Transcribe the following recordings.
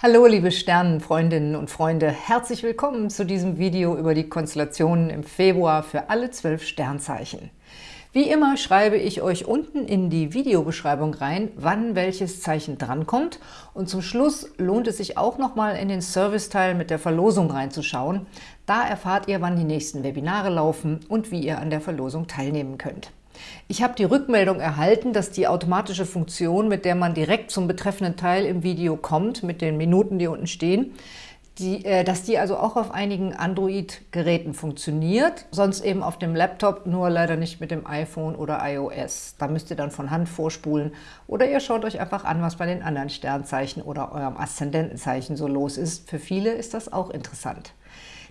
Hallo liebe Sternenfreundinnen und Freunde, herzlich willkommen zu diesem Video über die Konstellationen im Februar für alle zwölf Sternzeichen. Wie immer schreibe ich euch unten in die Videobeschreibung rein, wann welches Zeichen drankommt und zum Schluss lohnt es sich auch nochmal in den Serviceteil mit der Verlosung reinzuschauen. Da erfahrt ihr, wann die nächsten Webinare laufen und wie ihr an der Verlosung teilnehmen könnt. Ich habe die Rückmeldung erhalten, dass die automatische Funktion, mit der man direkt zum betreffenden Teil im Video kommt, mit den Minuten, die unten stehen, die, äh, dass die also auch auf einigen Android-Geräten funktioniert, sonst eben auf dem Laptop, nur leider nicht mit dem iPhone oder iOS. Da müsst ihr dann von Hand vorspulen oder ihr schaut euch einfach an, was bei den anderen Sternzeichen oder eurem Aszendentenzeichen so los ist. Für viele ist das auch interessant.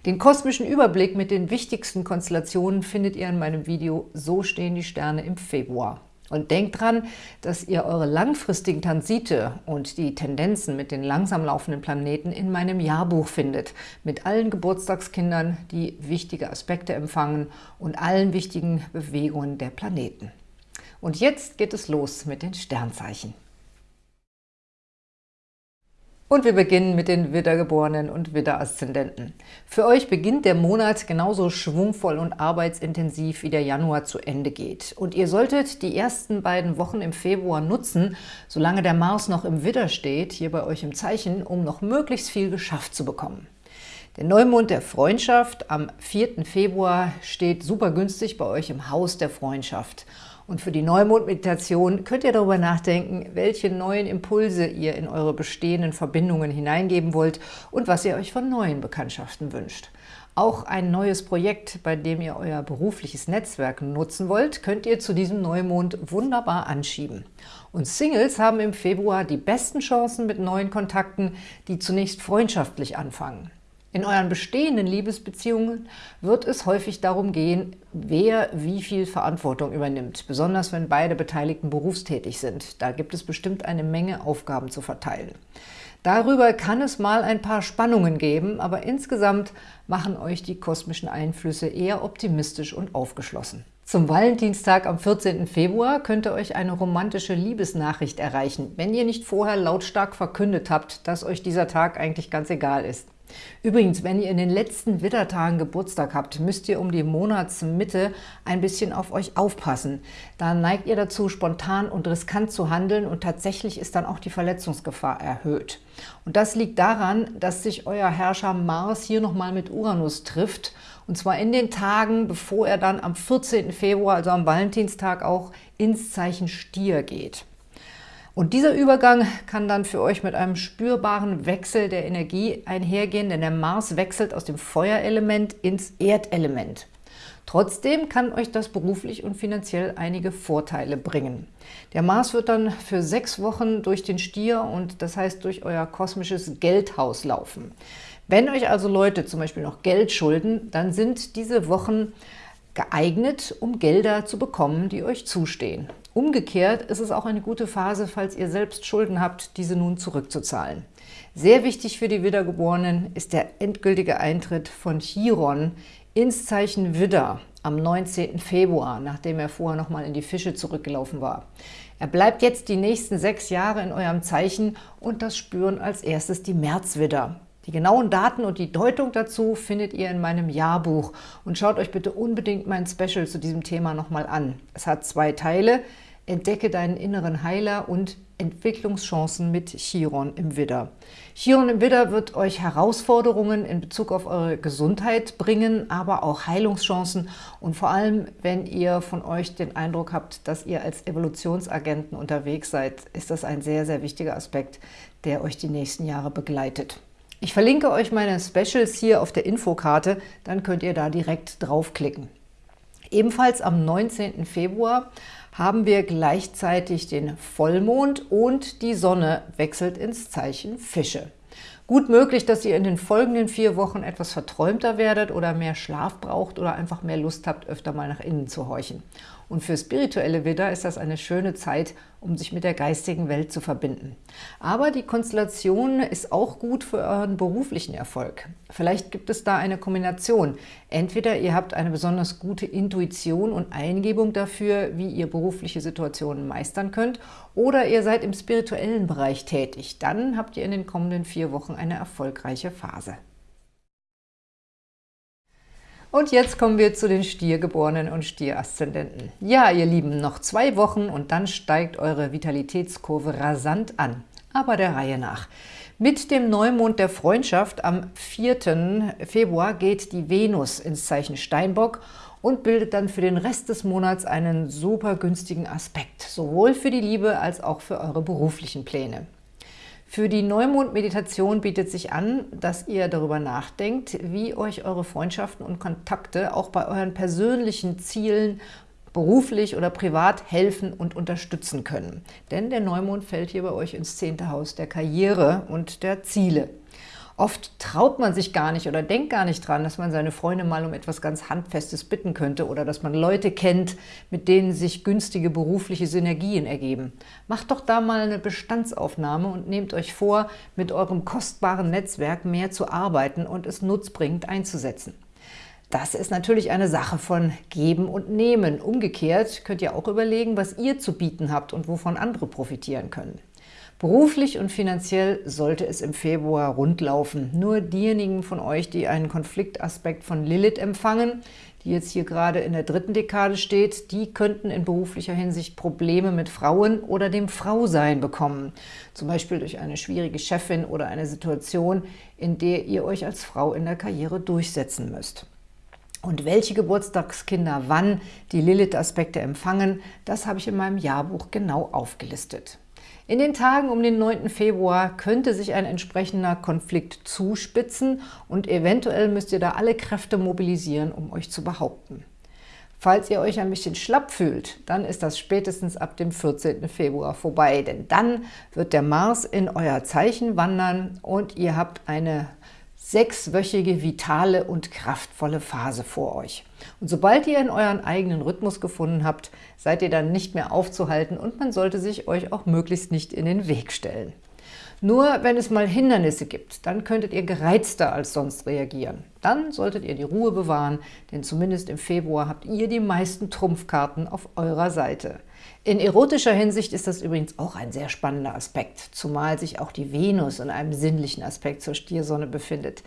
Den kosmischen Überblick mit den wichtigsten Konstellationen findet ihr in meinem Video So stehen die Sterne im Februar. Und denkt dran, dass ihr eure langfristigen Transite und die Tendenzen mit den langsam laufenden Planeten in meinem Jahrbuch findet, mit allen Geburtstagskindern, die wichtige Aspekte empfangen und allen wichtigen Bewegungen der Planeten. Und jetzt geht es los mit den Sternzeichen. Und wir beginnen mit den Widdergeborenen und Widderaszendenten. Für euch beginnt der Monat genauso schwungvoll und arbeitsintensiv, wie der Januar zu Ende geht. Und ihr solltet die ersten beiden Wochen im Februar nutzen, solange der Mars noch im Widder steht, hier bei euch im Zeichen, um noch möglichst viel geschafft zu bekommen. Der Neumond der Freundschaft am 4. Februar steht super günstig bei euch im Haus der Freundschaft – und für die Neumond-Meditation könnt ihr darüber nachdenken, welche neuen Impulse ihr in eure bestehenden Verbindungen hineingeben wollt und was ihr euch von neuen Bekanntschaften wünscht. Auch ein neues Projekt, bei dem ihr euer berufliches Netzwerk nutzen wollt, könnt ihr zu diesem Neumond wunderbar anschieben. Und Singles haben im Februar die besten Chancen mit neuen Kontakten, die zunächst freundschaftlich anfangen. In euren bestehenden Liebesbeziehungen wird es häufig darum gehen, wer wie viel Verantwortung übernimmt, besonders wenn beide Beteiligten berufstätig sind. Da gibt es bestimmt eine Menge Aufgaben zu verteilen. Darüber kann es mal ein paar Spannungen geben, aber insgesamt machen euch die kosmischen Einflüsse eher optimistisch und aufgeschlossen. Zum Valentinstag am 14. Februar könnte euch eine romantische Liebesnachricht erreichen, wenn ihr nicht vorher lautstark verkündet habt, dass euch dieser Tag eigentlich ganz egal ist. Übrigens, wenn ihr in den letzten Widdertagen Geburtstag habt, müsst ihr um die Monatsmitte ein bisschen auf euch aufpassen. Da neigt ihr dazu, spontan und riskant zu handeln und tatsächlich ist dann auch die Verletzungsgefahr erhöht. Und das liegt daran, dass sich euer Herrscher Mars hier nochmal mit Uranus trifft und zwar in den Tagen, bevor er dann am 14. Februar, also am Valentinstag, auch ins Zeichen Stier geht. Und dieser Übergang kann dann für euch mit einem spürbaren Wechsel der Energie einhergehen, denn der Mars wechselt aus dem Feuerelement ins Erdelement. Trotzdem kann euch das beruflich und finanziell einige Vorteile bringen. Der Mars wird dann für sechs Wochen durch den Stier und das heißt durch euer kosmisches Geldhaus laufen. Wenn euch also Leute zum Beispiel noch Geld schulden, dann sind diese Wochen geeignet, um Gelder zu bekommen, die euch zustehen. Umgekehrt ist es auch eine gute Phase, falls ihr selbst Schulden habt, diese nun zurückzuzahlen. Sehr wichtig für die Wiedergeborenen ist der endgültige Eintritt von Chiron ins Zeichen Widder am 19. Februar, nachdem er vorher nochmal in die Fische zurückgelaufen war. Er bleibt jetzt die nächsten sechs Jahre in eurem Zeichen und das spüren als erstes die Märzwidder. Die genauen Daten und die Deutung dazu findet ihr in meinem Jahrbuch und schaut euch bitte unbedingt mein Special zu diesem Thema nochmal an. Es hat zwei Teile, Entdecke deinen inneren Heiler und Entwicklungschancen mit Chiron im Widder. Chiron im Widder wird euch Herausforderungen in Bezug auf eure Gesundheit bringen, aber auch Heilungschancen und vor allem, wenn ihr von euch den Eindruck habt, dass ihr als Evolutionsagenten unterwegs seid, ist das ein sehr, sehr wichtiger Aspekt, der euch die nächsten Jahre begleitet. Ich verlinke euch meine Specials hier auf der Infokarte, dann könnt ihr da direkt draufklicken. Ebenfalls am 19. Februar haben wir gleichzeitig den Vollmond und die Sonne wechselt ins Zeichen Fische. Gut möglich, dass ihr in den folgenden vier Wochen etwas verträumter werdet oder mehr Schlaf braucht oder einfach mehr Lust habt, öfter mal nach innen zu horchen. Und für spirituelle Widder ist das eine schöne Zeit, um sich mit der geistigen Welt zu verbinden. Aber die Konstellation ist auch gut für euren beruflichen Erfolg. Vielleicht gibt es da eine Kombination. Entweder ihr habt eine besonders gute Intuition und Eingebung dafür, wie ihr berufliche Situationen meistern könnt, oder ihr seid im spirituellen Bereich tätig. Dann habt ihr in den kommenden vier Wochen eine erfolgreiche Phase. Und jetzt kommen wir zu den Stiergeborenen und Stieraszendenten. Ja, ihr Lieben, noch zwei Wochen und dann steigt eure Vitalitätskurve rasant an. Aber der Reihe nach. Mit dem Neumond der Freundschaft am 4. Februar geht die Venus ins Zeichen Steinbock und bildet dann für den Rest des Monats einen super günstigen Aspekt, sowohl für die Liebe als auch für eure beruflichen Pläne. Für die Neumond-Meditation bietet sich an, dass ihr darüber nachdenkt, wie euch eure Freundschaften und Kontakte auch bei euren persönlichen Zielen beruflich oder privat helfen und unterstützen können. Denn der Neumond fällt hier bei euch ins zehnte Haus der Karriere und der Ziele. Oft traut man sich gar nicht oder denkt gar nicht dran, dass man seine Freunde mal um etwas ganz Handfestes bitten könnte oder dass man Leute kennt, mit denen sich günstige berufliche Synergien ergeben. Macht doch da mal eine Bestandsaufnahme und nehmt euch vor, mit eurem kostbaren Netzwerk mehr zu arbeiten und es nutzbringend einzusetzen. Das ist natürlich eine Sache von Geben und Nehmen. Umgekehrt könnt ihr auch überlegen, was ihr zu bieten habt und wovon andere profitieren können. Beruflich und finanziell sollte es im Februar rundlaufen. Nur diejenigen von euch, die einen Konfliktaspekt von Lilith empfangen, die jetzt hier gerade in der dritten Dekade steht, die könnten in beruflicher Hinsicht Probleme mit Frauen oder dem Frausein bekommen. Zum Beispiel durch eine schwierige Chefin oder eine Situation, in der ihr euch als Frau in der Karriere durchsetzen müsst. Und welche Geburtstagskinder wann die Lilith-Aspekte empfangen, das habe ich in meinem Jahrbuch genau aufgelistet. In den Tagen um den 9. Februar könnte sich ein entsprechender Konflikt zuspitzen und eventuell müsst ihr da alle Kräfte mobilisieren, um euch zu behaupten. Falls ihr euch ein bisschen schlapp fühlt, dann ist das spätestens ab dem 14. Februar vorbei, denn dann wird der Mars in euer Zeichen wandern und ihr habt eine sechswöchige, vitale und kraftvolle Phase vor euch. Und sobald ihr in euren eigenen Rhythmus gefunden habt, seid ihr dann nicht mehr aufzuhalten und man sollte sich euch auch möglichst nicht in den Weg stellen. Nur wenn es mal Hindernisse gibt, dann könntet ihr gereizter als sonst reagieren. Dann solltet ihr die Ruhe bewahren, denn zumindest im Februar habt ihr die meisten Trumpfkarten auf eurer Seite. In erotischer Hinsicht ist das übrigens auch ein sehr spannender Aspekt, zumal sich auch die Venus in einem sinnlichen Aspekt zur Stiersonne befindet.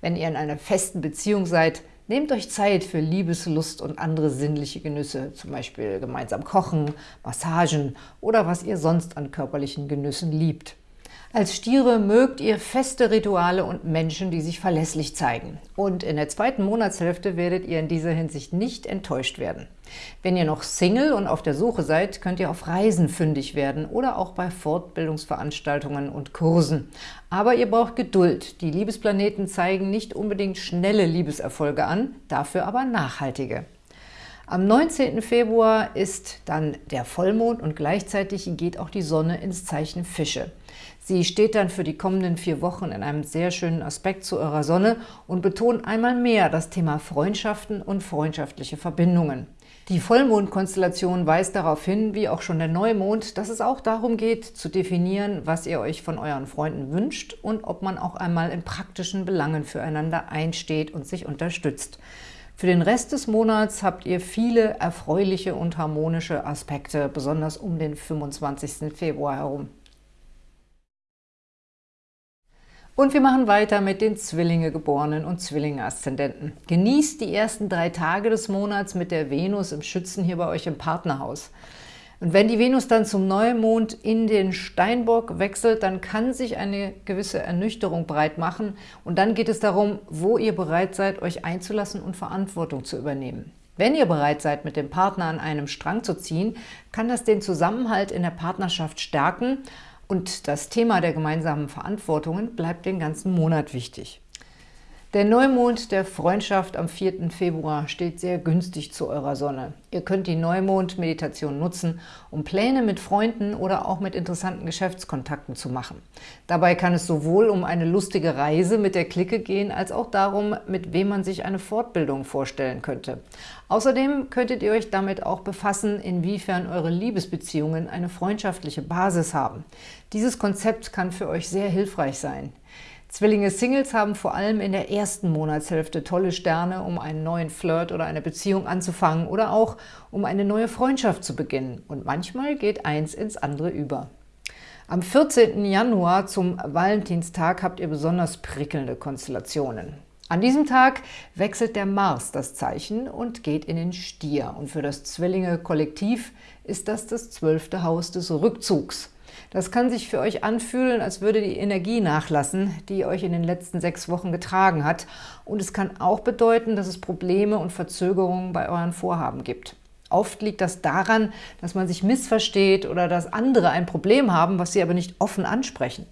Wenn ihr in einer festen Beziehung seid, nehmt euch Zeit für Liebeslust und andere sinnliche Genüsse, zum Beispiel gemeinsam kochen, Massagen oder was ihr sonst an körperlichen Genüssen liebt. Als Stiere mögt ihr feste Rituale und Menschen, die sich verlässlich zeigen. Und in der zweiten Monatshälfte werdet ihr in dieser Hinsicht nicht enttäuscht werden. Wenn ihr noch Single und auf der Suche seid, könnt ihr auf Reisen fündig werden oder auch bei Fortbildungsveranstaltungen und Kursen. Aber ihr braucht Geduld. Die Liebesplaneten zeigen nicht unbedingt schnelle Liebeserfolge an, dafür aber nachhaltige. Am 19. Februar ist dann der Vollmond und gleichzeitig geht auch die Sonne ins Zeichen Fische. Sie steht dann für die kommenden vier Wochen in einem sehr schönen Aspekt zu eurer Sonne und betont einmal mehr das Thema Freundschaften und freundschaftliche Verbindungen. Die Vollmondkonstellation weist darauf hin, wie auch schon der Neumond, dass es auch darum geht, zu definieren, was ihr euch von euren Freunden wünscht und ob man auch einmal in praktischen Belangen füreinander einsteht und sich unterstützt. Für den Rest des Monats habt ihr viele erfreuliche und harmonische Aspekte, besonders um den 25. Februar herum. Und wir machen weiter mit den Zwillinge-Geborenen und Zwillinge-Aszendenten. Genießt die ersten drei Tage des Monats mit der Venus im Schützen hier bei euch im Partnerhaus. Und wenn die Venus dann zum Neumond in den Steinbock wechselt, dann kann sich eine gewisse Ernüchterung breit machen. Und dann geht es darum, wo ihr bereit seid, euch einzulassen und Verantwortung zu übernehmen. Wenn ihr bereit seid, mit dem Partner an einem Strang zu ziehen, kann das den Zusammenhalt in der Partnerschaft stärken, und das Thema der gemeinsamen Verantwortungen bleibt den ganzen Monat wichtig. Der Neumond der Freundschaft am 4. Februar steht sehr günstig zu eurer Sonne. Ihr könnt die Neumond-Meditation nutzen, um Pläne mit Freunden oder auch mit interessanten Geschäftskontakten zu machen. Dabei kann es sowohl um eine lustige Reise mit der Clique gehen, als auch darum, mit wem man sich eine Fortbildung vorstellen könnte. Außerdem könntet ihr euch damit auch befassen, inwiefern eure Liebesbeziehungen eine freundschaftliche Basis haben. Dieses Konzept kann für euch sehr hilfreich sein. Zwillinge-Singles haben vor allem in der ersten Monatshälfte tolle Sterne, um einen neuen Flirt oder eine Beziehung anzufangen oder auch um eine neue Freundschaft zu beginnen. Und manchmal geht eins ins andere über. Am 14. Januar zum Valentinstag habt ihr besonders prickelnde Konstellationen. An diesem Tag wechselt der Mars das Zeichen und geht in den Stier. Und für das Zwillinge-Kollektiv ist das das zwölfte Haus des Rückzugs. Das kann sich für euch anfühlen, als würde die Energie nachlassen, die euch in den letzten sechs Wochen getragen hat. Und es kann auch bedeuten, dass es Probleme und Verzögerungen bei euren Vorhaben gibt. Oft liegt das daran, dass man sich missversteht oder dass andere ein Problem haben, was sie aber nicht offen ansprechen.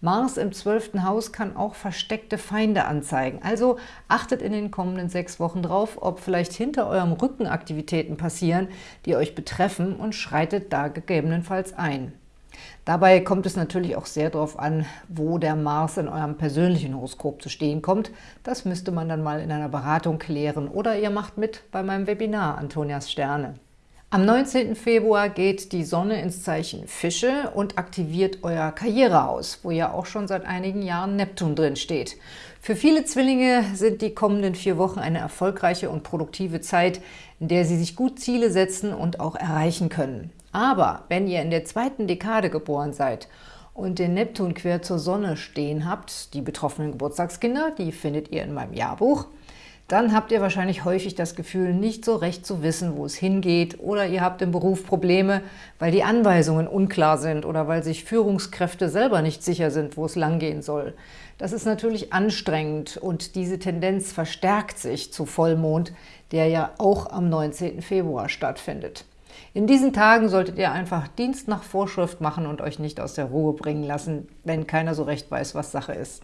Mars im zwölften Haus kann auch versteckte Feinde anzeigen. Also achtet in den kommenden sechs Wochen drauf, ob vielleicht hinter eurem Rücken Aktivitäten passieren, die euch betreffen und schreitet da gegebenenfalls ein. Dabei kommt es natürlich auch sehr darauf an, wo der Mars in eurem persönlichen Horoskop zu stehen kommt. Das müsste man dann mal in einer Beratung klären oder ihr macht mit bei meinem Webinar Antonias Sterne. Am 19. Februar geht die Sonne ins Zeichen Fische und aktiviert euer Karrierehaus, wo ja auch schon seit einigen Jahren Neptun drin steht. Für viele Zwillinge sind die kommenden vier Wochen eine erfolgreiche und produktive Zeit, in der sie sich gut Ziele setzen und auch erreichen können. Aber wenn ihr in der zweiten Dekade geboren seid und den Neptun quer zur Sonne stehen habt, die betroffenen Geburtstagskinder, die findet ihr in meinem Jahrbuch, dann habt ihr wahrscheinlich häufig das Gefühl, nicht so recht zu wissen, wo es hingeht oder ihr habt im Beruf Probleme, weil die Anweisungen unklar sind oder weil sich Führungskräfte selber nicht sicher sind, wo es langgehen soll. Das ist natürlich anstrengend und diese Tendenz verstärkt sich zu Vollmond, der ja auch am 19. Februar stattfindet. In diesen Tagen solltet ihr einfach Dienst nach Vorschrift machen und euch nicht aus der Ruhe bringen lassen, wenn keiner so recht weiß, was Sache ist.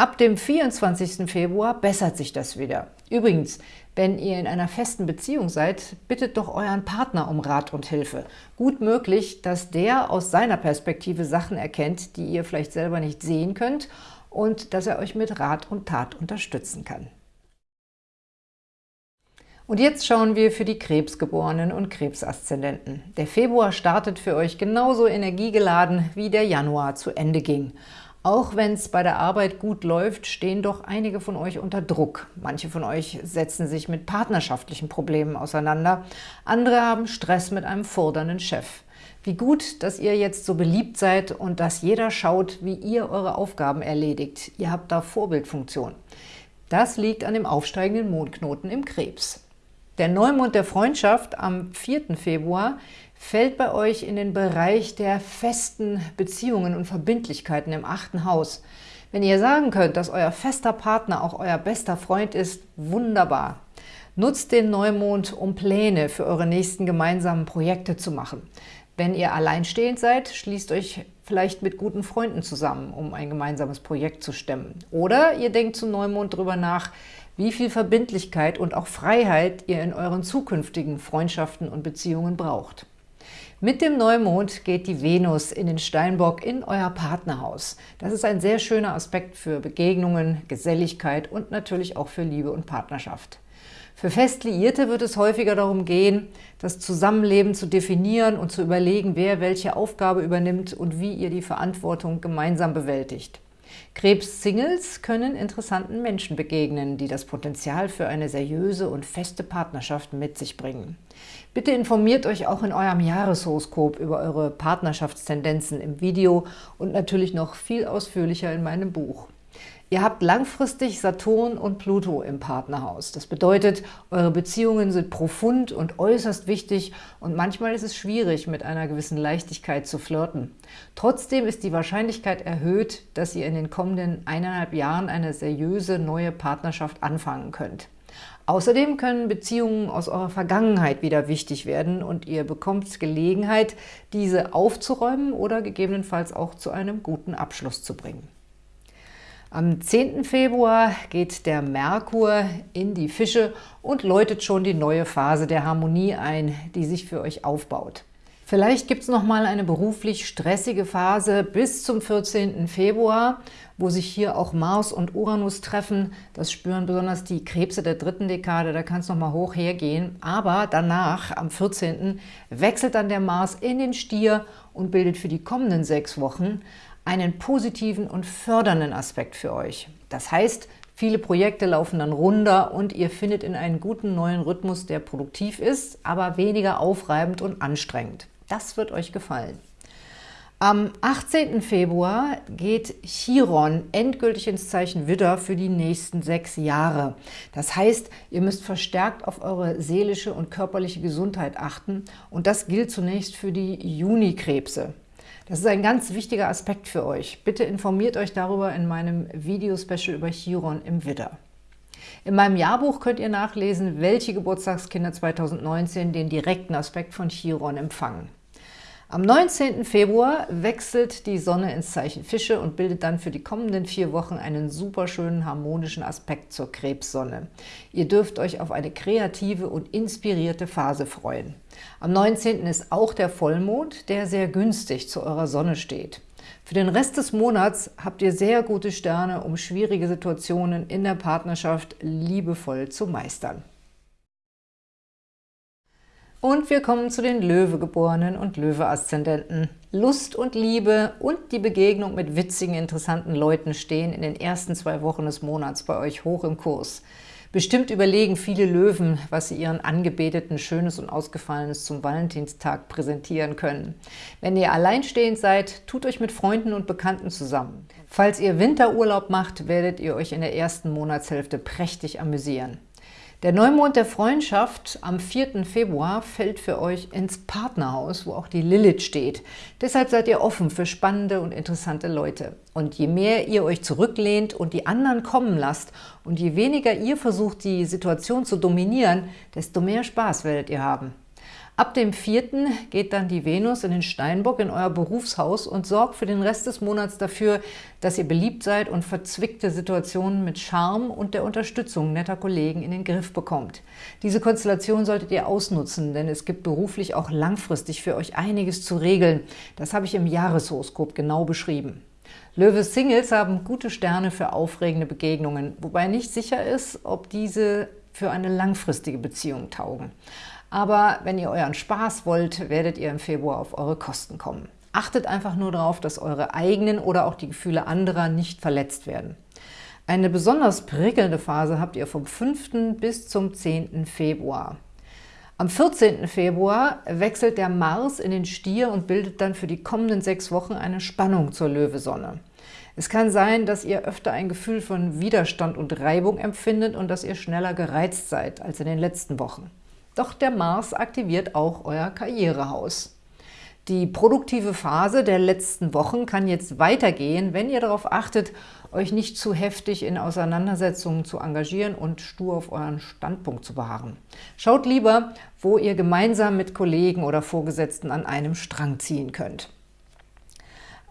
Ab dem 24. Februar bessert sich das wieder. Übrigens, wenn ihr in einer festen Beziehung seid, bittet doch euren Partner um Rat und Hilfe. Gut möglich, dass der aus seiner Perspektive Sachen erkennt, die ihr vielleicht selber nicht sehen könnt und dass er euch mit Rat und Tat unterstützen kann. Und jetzt schauen wir für die Krebsgeborenen und Krebsaszendenten. Der Februar startet für euch genauso energiegeladen, wie der Januar zu Ende ging. Auch wenn es bei der Arbeit gut läuft, stehen doch einige von euch unter Druck. Manche von euch setzen sich mit partnerschaftlichen Problemen auseinander, andere haben Stress mit einem fordernden Chef. Wie gut, dass ihr jetzt so beliebt seid und dass jeder schaut, wie ihr eure Aufgaben erledigt. Ihr habt da Vorbildfunktion. Das liegt an dem aufsteigenden Mondknoten im Krebs. Der Neumond der Freundschaft am 4. Februar fällt bei euch in den Bereich der festen Beziehungen und Verbindlichkeiten im achten Haus. Wenn ihr sagen könnt, dass euer fester Partner auch euer bester Freund ist, wunderbar. Nutzt den Neumond, um Pläne für eure nächsten gemeinsamen Projekte zu machen. Wenn ihr alleinstehend seid, schließt euch vielleicht mit guten Freunden zusammen, um ein gemeinsames Projekt zu stemmen. Oder ihr denkt zum Neumond darüber nach, wie viel Verbindlichkeit und auch Freiheit ihr in euren zukünftigen Freundschaften und Beziehungen braucht. Mit dem Neumond geht die Venus in den Steinbock in euer Partnerhaus. Das ist ein sehr schöner Aspekt für Begegnungen, Geselligkeit und natürlich auch für Liebe und Partnerschaft. Für Festliierte wird es häufiger darum gehen, das Zusammenleben zu definieren und zu überlegen, wer welche Aufgabe übernimmt und wie ihr die Verantwortung gemeinsam bewältigt. Krebs-Singles können interessanten Menschen begegnen, die das Potenzial für eine seriöse und feste Partnerschaft mit sich bringen. Bitte informiert euch auch in eurem Jahreshoroskop über eure Partnerschaftstendenzen im Video und natürlich noch viel ausführlicher in meinem Buch. Ihr habt langfristig Saturn und Pluto im Partnerhaus. Das bedeutet, eure Beziehungen sind profund und äußerst wichtig und manchmal ist es schwierig, mit einer gewissen Leichtigkeit zu flirten. Trotzdem ist die Wahrscheinlichkeit erhöht, dass ihr in den kommenden eineinhalb Jahren eine seriöse neue Partnerschaft anfangen könnt. Außerdem können Beziehungen aus eurer Vergangenheit wieder wichtig werden und ihr bekommt Gelegenheit, diese aufzuräumen oder gegebenenfalls auch zu einem guten Abschluss zu bringen. Am 10. Februar geht der Merkur in die Fische und läutet schon die neue Phase der Harmonie ein, die sich für euch aufbaut. Vielleicht gibt es noch mal eine beruflich stressige Phase bis zum 14. Februar, wo sich hier auch Mars und Uranus treffen. Das spüren besonders die Krebse der dritten Dekade, da kann es noch mal hoch hergehen. Aber danach, am 14., wechselt dann der Mars in den Stier und bildet für die kommenden sechs Wochen einen positiven und fördernden Aspekt für euch. Das heißt, viele Projekte laufen dann runter und ihr findet in einen guten neuen Rhythmus, der produktiv ist, aber weniger aufreibend und anstrengend. Das wird euch gefallen. Am 18. Februar geht Chiron endgültig ins Zeichen Widder für die nächsten sechs Jahre. Das heißt, ihr müsst verstärkt auf eure seelische und körperliche Gesundheit achten und das gilt zunächst für die Junikrebse. Das ist ein ganz wichtiger Aspekt für euch. Bitte informiert euch darüber in meinem Video-Special über Chiron im Widder. In meinem Jahrbuch könnt ihr nachlesen, welche Geburtstagskinder 2019 den direkten Aspekt von Chiron empfangen. Am 19. Februar wechselt die Sonne ins Zeichen Fische und bildet dann für die kommenden vier Wochen einen super schönen harmonischen Aspekt zur Krebssonne. Ihr dürft euch auf eine kreative und inspirierte Phase freuen. Am 19. ist auch der Vollmond, der sehr günstig zu eurer Sonne steht. Für den Rest des Monats habt ihr sehr gute Sterne, um schwierige Situationen in der Partnerschaft liebevoll zu meistern. Und wir kommen zu den Löwegeborenen und Löwe-Aszendenten. Lust und Liebe und die Begegnung mit witzigen, interessanten Leuten stehen in den ersten zwei Wochen des Monats bei euch hoch im Kurs. Bestimmt überlegen viele Löwen, was sie ihren Angebeteten Schönes und Ausgefallenes zum Valentinstag präsentieren können. Wenn ihr alleinstehend seid, tut euch mit Freunden und Bekannten zusammen. Falls ihr Winterurlaub macht, werdet ihr euch in der ersten Monatshälfte prächtig amüsieren. Der Neumond der Freundschaft am 4. Februar fällt für euch ins Partnerhaus, wo auch die Lilith steht. Deshalb seid ihr offen für spannende und interessante Leute. Und je mehr ihr euch zurücklehnt und die anderen kommen lasst und je weniger ihr versucht, die Situation zu dominieren, desto mehr Spaß werdet ihr haben. Ab dem 4. geht dann die Venus in den Steinbock in euer Berufshaus und sorgt für den Rest des Monats dafür, dass ihr beliebt seid und verzwickte Situationen mit Charme und der Unterstützung netter Kollegen in den Griff bekommt. Diese Konstellation solltet ihr ausnutzen, denn es gibt beruflich auch langfristig für euch einiges zu regeln. Das habe ich im Jahreshoroskop genau beschrieben. Löwe Singles haben gute Sterne für aufregende Begegnungen, wobei nicht sicher ist, ob diese für eine langfristige Beziehung taugen. Aber wenn ihr euren Spaß wollt, werdet ihr im Februar auf eure Kosten kommen. Achtet einfach nur darauf, dass eure eigenen oder auch die Gefühle anderer nicht verletzt werden. Eine besonders prickelnde Phase habt ihr vom 5. bis zum 10. Februar. Am 14. Februar wechselt der Mars in den Stier und bildet dann für die kommenden sechs Wochen eine Spannung zur Löwesonne. Es kann sein, dass ihr öfter ein Gefühl von Widerstand und Reibung empfindet und dass ihr schneller gereizt seid als in den letzten Wochen. Doch der Mars aktiviert auch euer Karrierehaus. Die produktive Phase der letzten Wochen kann jetzt weitergehen, wenn ihr darauf achtet, euch nicht zu heftig in Auseinandersetzungen zu engagieren und stur auf euren Standpunkt zu beharren. Schaut lieber, wo ihr gemeinsam mit Kollegen oder Vorgesetzten an einem Strang ziehen könnt.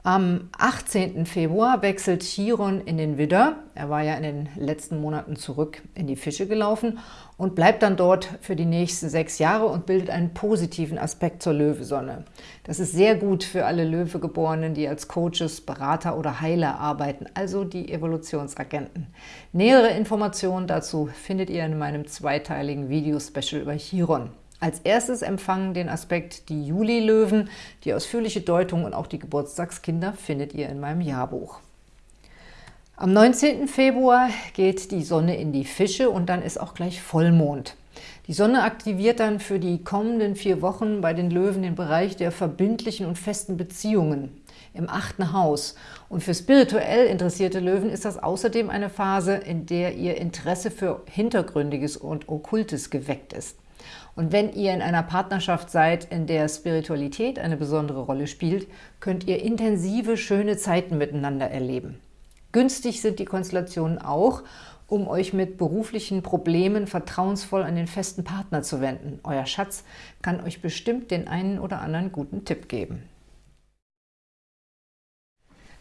Am 18. Februar wechselt Chiron in den Widder. Er war ja in den letzten Monaten zurück in die Fische gelaufen und bleibt dann dort für die nächsten sechs Jahre und bildet einen positiven Aspekt zur Löwesonne. Das ist sehr gut für alle Löwegeborenen, die als Coaches, Berater oder Heiler arbeiten, also die Evolutionsagenten. Nähere Informationen dazu findet ihr in meinem zweiteiligen Video-Special über Chiron. Als erstes empfangen den Aspekt die Juli-Löwen. Die ausführliche Deutung und auch die Geburtstagskinder findet ihr in meinem Jahrbuch. Am 19. Februar geht die Sonne in die Fische und dann ist auch gleich Vollmond. Die Sonne aktiviert dann für die kommenden vier Wochen bei den Löwen den Bereich der verbindlichen und festen Beziehungen im achten Haus. Und für spirituell interessierte Löwen ist das außerdem eine Phase, in der ihr Interesse für Hintergründiges und Okkultes geweckt ist. Und wenn ihr in einer Partnerschaft seid, in der Spiritualität eine besondere Rolle spielt, könnt ihr intensive, schöne Zeiten miteinander erleben. Günstig sind die Konstellationen auch, um euch mit beruflichen Problemen vertrauensvoll an den festen Partner zu wenden. Euer Schatz kann euch bestimmt den einen oder anderen guten Tipp geben.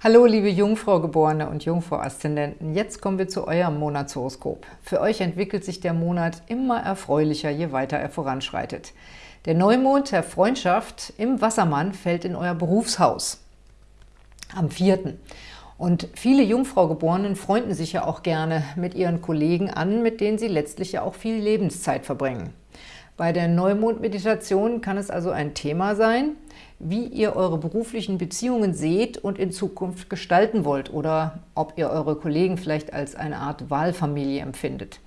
Hallo liebe Jungfrau-Geborene und Jungfrau-Aszendenten, jetzt kommen wir zu eurem Monatshoroskop. Für euch entwickelt sich der Monat immer erfreulicher, je weiter er voranschreitet. Der Neumond der Freundschaft im Wassermann fällt in euer Berufshaus am 4. Und viele Jungfrau-Geborenen freunden sich ja auch gerne mit ihren Kollegen an, mit denen sie letztlich ja auch viel Lebenszeit verbringen. Bei der Neumond-Meditation kann es also ein Thema sein, wie ihr eure beruflichen Beziehungen seht und in Zukunft gestalten wollt oder ob ihr eure Kollegen vielleicht als eine Art Wahlfamilie empfindet.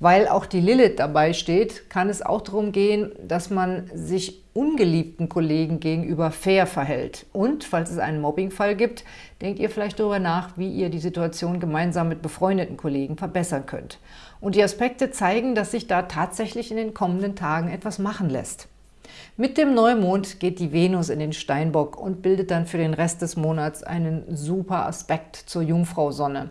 Weil auch die Lilith dabei steht, kann es auch darum gehen, dass man sich ungeliebten Kollegen gegenüber fair verhält. Und, falls es einen Mobbingfall gibt, denkt ihr vielleicht darüber nach, wie ihr die Situation gemeinsam mit befreundeten Kollegen verbessern könnt. Und die Aspekte zeigen, dass sich da tatsächlich in den kommenden Tagen etwas machen lässt. Mit dem Neumond geht die Venus in den Steinbock und bildet dann für den Rest des Monats einen super Aspekt zur Jungfrau-Sonne.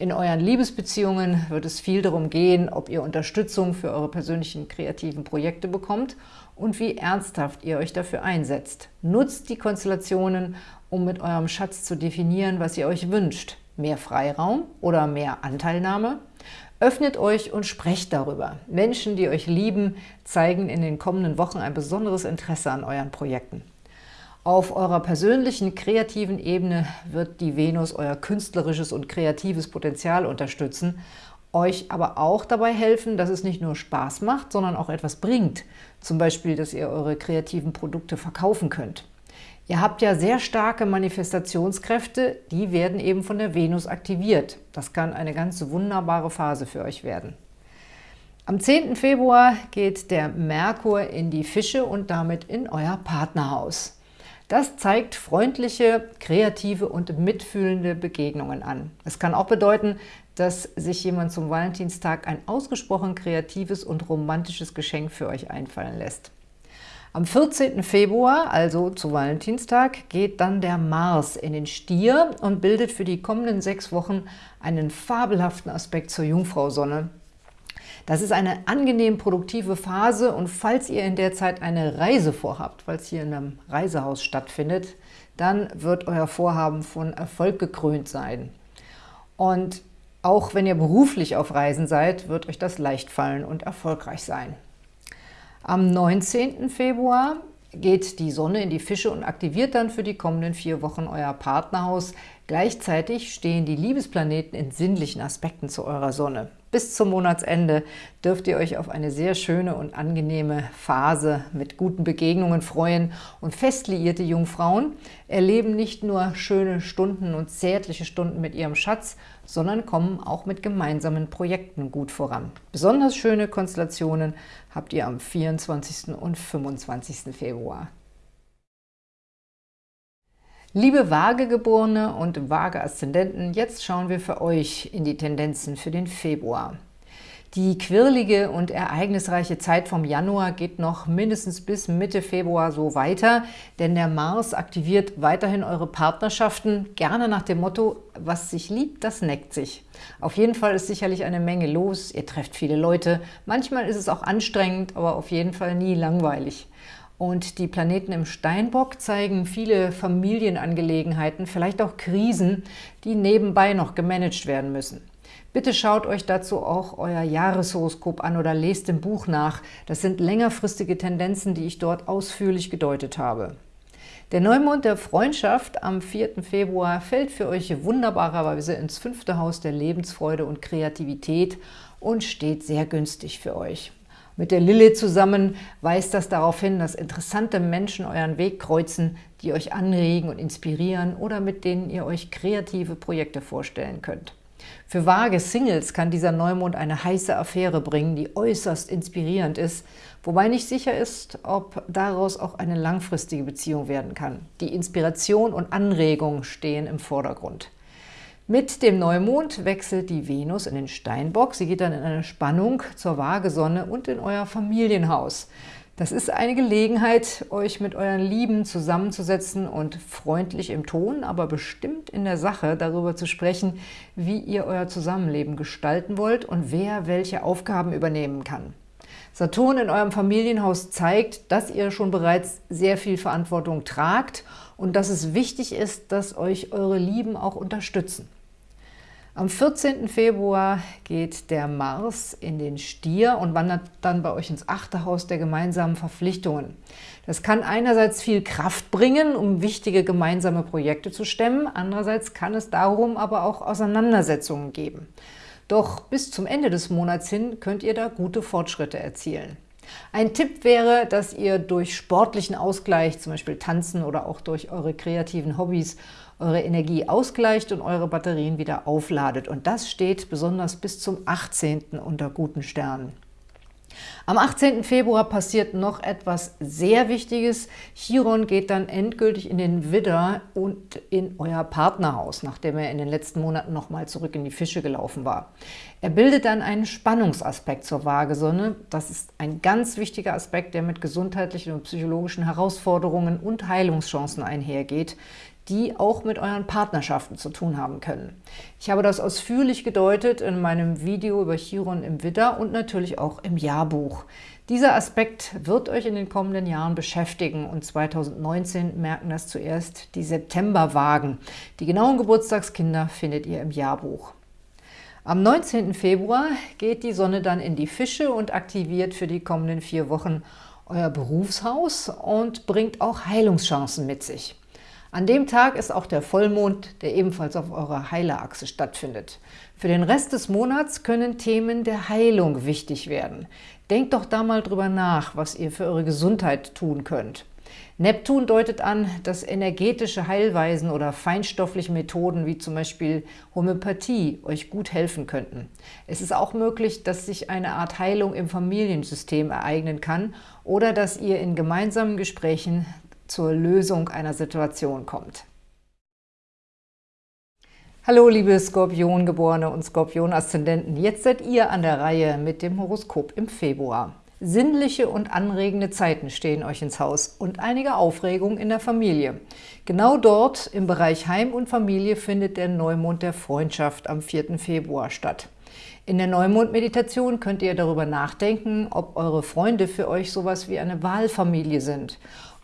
In euren Liebesbeziehungen wird es viel darum gehen, ob ihr Unterstützung für eure persönlichen kreativen Projekte bekommt und wie ernsthaft ihr euch dafür einsetzt. Nutzt die Konstellationen, um mit eurem Schatz zu definieren, was ihr euch wünscht. Mehr Freiraum oder mehr Anteilnahme? Öffnet euch und sprecht darüber. Menschen, die euch lieben, zeigen in den kommenden Wochen ein besonderes Interesse an euren Projekten. Auf eurer persönlichen, kreativen Ebene wird die Venus euer künstlerisches und kreatives Potenzial unterstützen, euch aber auch dabei helfen, dass es nicht nur Spaß macht, sondern auch etwas bringt. Zum Beispiel, dass ihr eure kreativen Produkte verkaufen könnt. Ihr habt ja sehr starke Manifestationskräfte, die werden eben von der Venus aktiviert. Das kann eine ganz wunderbare Phase für euch werden. Am 10. Februar geht der Merkur in die Fische und damit in euer Partnerhaus. Das zeigt freundliche, kreative und mitfühlende Begegnungen an. Es kann auch bedeuten, dass sich jemand zum Valentinstag ein ausgesprochen kreatives und romantisches Geschenk für euch einfallen lässt. Am 14. Februar, also zu Valentinstag, geht dann der Mars in den Stier und bildet für die kommenden sechs Wochen einen fabelhaften Aspekt zur Jungfrau-Sonne. Das ist eine angenehm produktive Phase und falls ihr in der Zeit eine Reise vorhabt, weil es hier in einem Reisehaus stattfindet, dann wird euer Vorhaben von Erfolg gekrönt sein. Und auch wenn ihr beruflich auf Reisen seid, wird euch das leicht fallen und erfolgreich sein. Am 19. Februar geht die Sonne in die Fische und aktiviert dann für die kommenden vier Wochen euer Partnerhaus. Gleichzeitig stehen die Liebesplaneten in sinnlichen Aspekten zu eurer Sonne. Bis zum Monatsende dürft ihr euch auf eine sehr schöne und angenehme Phase mit guten Begegnungen freuen. Und fest liierte Jungfrauen erleben nicht nur schöne Stunden und zärtliche Stunden mit ihrem Schatz, sondern kommen auch mit gemeinsamen Projekten gut voran. Besonders schöne Konstellationen habt ihr am 24. und 25. Februar. Liebe Waagegeborene und Waage-Aszendenten, jetzt schauen wir für euch in die Tendenzen für den Februar. Die quirlige und ereignisreiche Zeit vom Januar geht noch mindestens bis Mitte Februar so weiter, denn der Mars aktiviert weiterhin eure Partnerschaften, gerne nach dem Motto, was sich liebt, das neckt sich. Auf jeden Fall ist sicherlich eine Menge los, ihr trefft viele Leute, manchmal ist es auch anstrengend, aber auf jeden Fall nie langweilig. Und die Planeten im Steinbock zeigen viele Familienangelegenheiten, vielleicht auch Krisen, die nebenbei noch gemanagt werden müssen. Bitte schaut euch dazu auch euer Jahreshoroskop an oder lest im Buch nach. Das sind längerfristige Tendenzen, die ich dort ausführlich gedeutet habe. Der Neumond der Freundschaft am 4. Februar fällt für euch wunderbarerweise ins fünfte Haus der Lebensfreude und Kreativität und steht sehr günstig für euch. Mit der Lilith zusammen weist das darauf hin, dass interessante Menschen euren Weg kreuzen, die euch anregen und inspirieren oder mit denen ihr euch kreative Projekte vorstellen könnt. Für vage Singles kann dieser Neumond eine heiße Affäre bringen, die äußerst inspirierend ist, wobei nicht sicher ist, ob daraus auch eine langfristige Beziehung werden kann. Die Inspiration und Anregung stehen im Vordergrund. Mit dem Neumond wechselt die Venus in den Steinbock. Sie geht dann in eine Spannung zur Waagesonne und in euer Familienhaus. Das ist eine Gelegenheit, euch mit euren Lieben zusammenzusetzen und freundlich im Ton, aber bestimmt in der Sache darüber zu sprechen, wie ihr euer Zusammenleben gestalten wollt und wer welche Aufgaben übernehmen kann. Saturn in eurem Familienhaus zeigt, dass ihr schon bereits sehr viel Verantwortung tragt und dass es wichtig ist, dass euch eure Lieben auch unterstützen. Am 14. Februar geht der Mars in den Stier und wandert dann bei euch ins achte Haus der gemeinsamen Verpflichtungen. Das kann einerseits viel Kraft bringen, um wichtige gemeinsame Projekte zu stemmen, andererseits kann es darum aber auch Auseinandersetzungen geben. Doch bis zum Ende des Monats hin könnt ihr da gute Fortschritte erzielen. Ein Tipp wäre, dass ihr durch sportlichen Ausgleich, zum Beispiel Tanzen oder auch durch eure kreativen Hobbys, eure Energie ausgleicht und eure Batterien wieder aufladet. Und das steht besonders bis zum 18. unter guten Sternen. Am 18. Februar passiert noch etwas sehr Wichtiges. Chiron geht dann endgültig in den Widder und in euer Partnerhaus, nachdem er in den letzten Monaten nochmal zurück in die Fische gelaufen war. Er bildet dann einen Spannungsaspekt zur Waagesonne. Das ist ein ganz wichtiger Aspekt, der mit gesundheitlichen und psychologischen Herausforderungen und Heilungschancen einhergeht die auch mit euren Partnerschaften zu tun haben können. Ich habe das ausführlich gedeutet in meinem Video über Chiron im Widder und natürlich auch im Jahrbuch. Dieser Aspekt wird euch in den kommenden Jahren beschäftigen und 2019 merken das zuerst die Septemberwagen. Die genauen Geburtstagskinder findet ihr im Jahrbuch. Am 19. Februar geht die Sonne dann in die Fische und aktiviert für die kommenden vier Wochen euer Berufshaus und bringt auch Heilungschancen mit sich. An dem Tag ist auch der Vollmond, der ebenfalls auf eurer Heilerachse stattfindet. Für den Rest des Monats können Themen der Heilung wichtig werden. Denkt doch da mal drüber nach, was ihr für eure Gesundheit tun könnt. Neptun deutet an, dass energetische Heilweisen oder feinstoffliche Methoden wie zum Beispiel Homöopathie euch gut helfen könnten. Es ist auch möglich, dass sich eine Art Heilung im Familiensystem ereignen kann oder dass ihr in gemeinsamen Gesprächen zur Lösung einer Situation kommt. Hallo liebe Skorpiongeborene und Skorpion-Aszendenten, jetzt seid ihr an der Reihe mit dem Horoskop im Februar. Sinnliche und anregende Zeiten stehen euch ins Haus und einige Aufregung in der Familie. Genau dort, im Bereich Heim und Familie, findet der Neumond der Freundschaft am 4. Februar statt. In der Neumond-Meditation könnt ihr darüber nachdenken, ob eure Freunde für euch sowas wie eine Wahlfamilie sind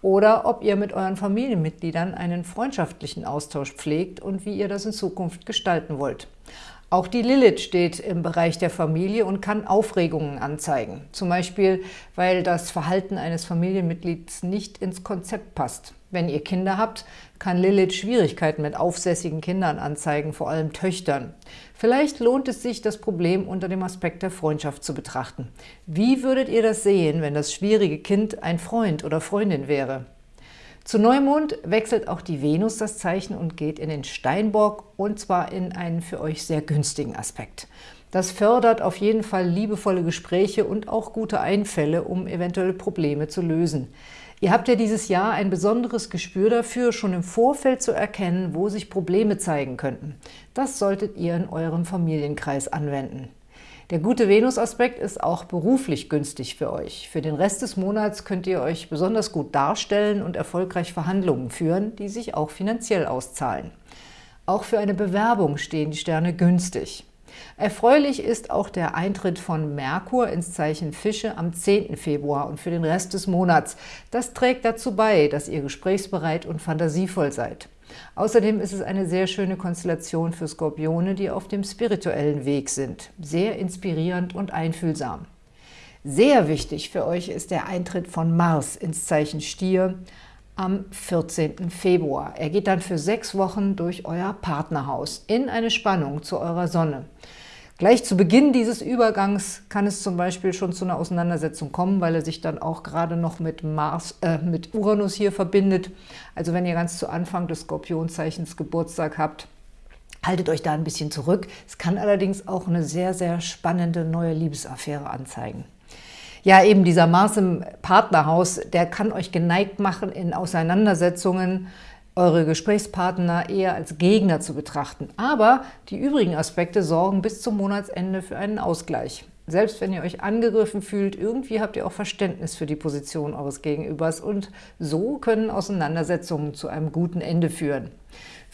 oder ob ihr mit euren Familienmitgliedern einen freundschaftlichen Austausch pflegt und wie ihr das in Zukunft gestalten wollt. Auch die Lilith steht im Bereich der Familie und kann Aufregungen anzeigen. Zum Beispiel, weil das Verhalten eines Familienmitglieds nicht ins Konzept passt. Wenn ihr Kinder habt, kann Lilith Schwierigkeiten mit aufsässigen Kindern anzeigen, vor allem Töchtern. Vielleicht lohnt es sich, das Problem unter dem Aspekt der Freundschaft zu betrachten. Wie würdet ihr das sehen, wenn das schwierige Kind ein Freund oder Freundin wäre? Zu Neumond wechselt auch die Venus das Zeichen und geht in den Steinbock und zwar in einen für euch sehr günstigen Aspekt. Das fördert auf jeden Fall liebevolle Gespräche und auch gute Einfälle, um eventuelle Probleme zu lösen. Ihr habt ja dieses Jahr ein besonderes Gespür dafür, schon im Vorfeld zu erkennen, wo sich Probleme zeigen könnten. Das solltet ihr in eurem Familienkreis anwenden. Der gute Venus-Aspekt ist auch beruflich günstig für euch. Für den Rest des Monats könnt ihr euch besonders gut darstellen und erfolgreich Verhandlungen führen, die sich auch finanziell auszahlen. Auch für eine Bewerbung stehen die Sterne günstig. Erfreulich ist auch der Eintritt von Merkur ins Zeichen Fische am 10. Februar und für den Rest des Monats. Das trägt dazu bei, dass ihr gesprächsbereit und fantasievoll seid. Außerdem ist es eine sehr schöne Konstellation für Skorpione, die auf dem spirituellen Weg sind. Sehr inspirierend und einfühlsam. Sehr wichtig für euch ist der Eintritt von Mars ins Zeichen Stier am 14. Februar. Er geht dann für sechs Wochen durch euer Partnerhaus in eine Spannung zu eurer Sonne. Gleich zu Beginn dieses Übergangs kann es zum Beispiel schon zu einer Auseinandersetzung kommen, weil er sich dann auch gerade noch mit, Mars, äh, mit Uranus hier verbindet. Also wenn ihr ganz zu Anfang des Skorpionzeichens Geburtstag habt, haltet euch da ein bisschen zurück. Es kann allerdings auch eine sehr, sehr spannende neue Liebesaffäre anzeigen. Ja, eben dieser Mars im Partnerhaus, der kann euch geneigt machen, in Auseinandersetzungen eure Gesprächspartner eher als Gegner zu betrachten. Aber die übrigen Aspekte sorgen bis zum Monatsende für einen Ausgleich. Selbst wenn ihr euch angegriffen fühlt, irgendwie habt ihr auch Verständnis für die Position eures Gegenübers und so können Auseinandersetzungen zu einem guten Ende führen.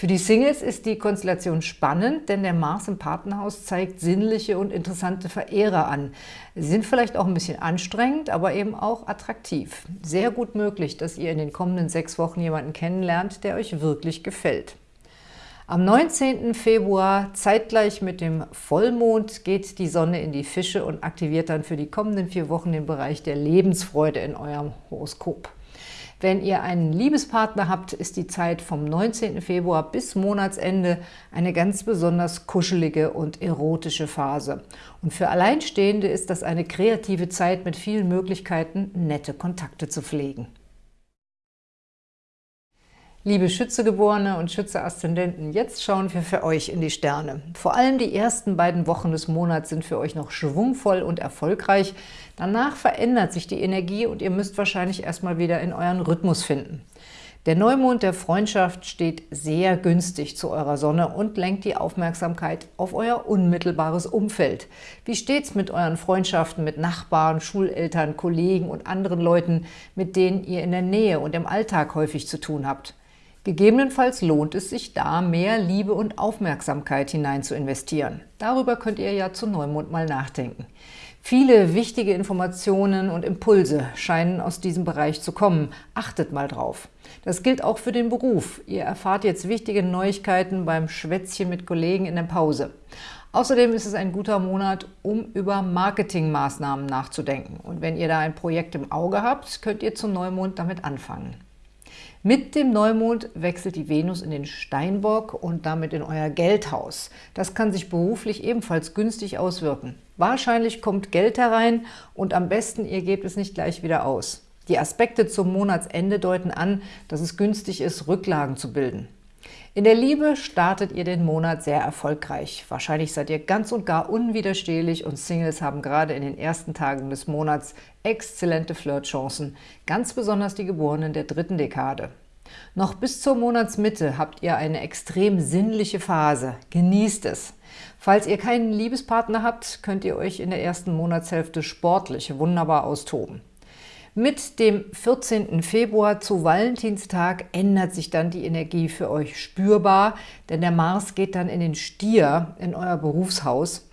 Für die Singles ist die Konstellation spannend, denn der Mars im Partnerhaus zeigt sinnliche und interessante Verehrer an. Sie sind vielleicht auch ein bisschen anstrengend, aber eben auch attraktiv. Sehr gut möglich, dass ihr in den kommenden sechs Wochen jemanden kennenlernt, der euch wirklich gefällt. Am 19. Februar, zeitgleich mit dem Vollmond, geht die Sonne in die Fische und aktiviert dann für die kommenden vier Wochen den Bereich der Lebensfreude in eurem Horoskop. Wenn ihr einen Liebespartner habt, ist die Zeit vom 19. Februar bis Monatsende eine ganz besonders kuschelige und erotische Phase. Und für Alleinstehende ist das eine kreative Zeit mit vielen Möglichkeiten, nette Kontakte zu pflegen. Liebe Schützegeborene und Schütze-Aszendenten, jetzt schauen wir für euch in die Sterne. Vor allem die ersten beiden Wochen des Monats sind für euch noch schwungvoll und erfolgreich. Danach verändert sich die Energie und ihr müsst wahrscheinlich erstmal wieder in euren Rhythmus finden. Der Neumond der Freundschaft steht sehr günstig zu eurer Sonne und lenkt die Aufmerksamkeit auf euer unmittelbares Umfeld. Wie steht's mit euren Freundschaften mit Nachbarn, Schuleltern, Kollegen und anderen Leuten, mit denen ihr in der Nähe und im Alltag häufig zu tun habt? Gegebenenfalls lohnt es sich da, mehr Liebe und Aufmerksamkeit hinein zu investieren. Darüber könnt ihr ja zu Neumond mal nachdenken. Viele wichtige Informationen und Impulse scheinen aus diesem Bereich zu kommen. Achtet mal drauf. Das gilt auch für den Beruf. Ihr erfahrt jetzt wichtige Neuigkeiten beim Schwätzchen mit Kollegen in der Pause. Außerdem ist es ein guter Monat, um über Marketingmaßnahmen nachzudenken. Und wenn ihr da ein Projekt im Auge habt, könnt ihr zu Neumond damit anfangen. Mit dem Neumond wechselt die Venus in den Steinbock und damit in euer Geldhaus. Das kann sich beruflich ebenfalls günstig auswirken. Wahrscheinlich kommt Geld herein und am besten ihr gebt es nicht gleich wieder aus. Die Aspekte zum Monatsende deuten an, dass es günstig ist, Rücklagen zu bilden. In der Liebe startet ihr den Monat sehr erfolgreich. Wahrscheinlich seid ihr ganz und gar unwiderstehlich und Singles haben gerade in den ersten Tagen des Monats exzellente Flirtchancen, ganz besonders die Geborenen der dritten Dekade. Noch bis zur Monatsmitte habt ihr eine extrem sinnliche Phase. Genießt es! Falls ihr keinen Liebespartner habt, könnt ihr euch in der ersten Monatshälfte sportlich wunderbar austoben. Mit dem 14. Februar zu Valentinstag ändert sich dann die Energie für euch spürbar, denn der Mars geht dann in den Stier, in euer Berufshaus.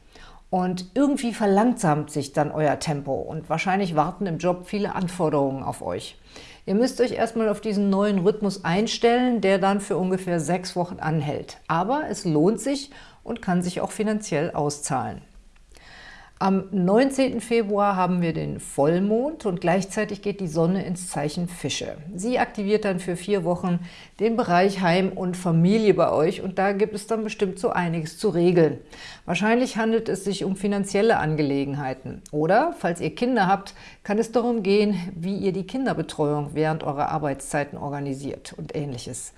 Und irgendwie verlangsamt sich dann euer Tempo und wahrscheinlich warten im Job viele Anforderungen auf euch. Ihr müsst euch erstmal auf diesen neuen Rhythmus einstellen, der dann für ungefähr sechs Wochen anhält. Aber es lohnt sich und kann sich auch finanziell auszahlen. Am 19. Februar haben wir den Vollmond und gleichzeitig geht die Sonne ins Zeichen Fische. Sie aktiviert dann für vier Wochen den Bereich Heim und Familie bei euch und da gibt es dann bestimmt so einiges zu regeln. Wahrscheinlich handelt es sich um finanzielle Angelegenheiten. Oder, falls ihr Kinder habt, kann es darum gehen, wie ihr die Kinderbetreuung während eurer Arbeitszeiten organisiert und ähnliches.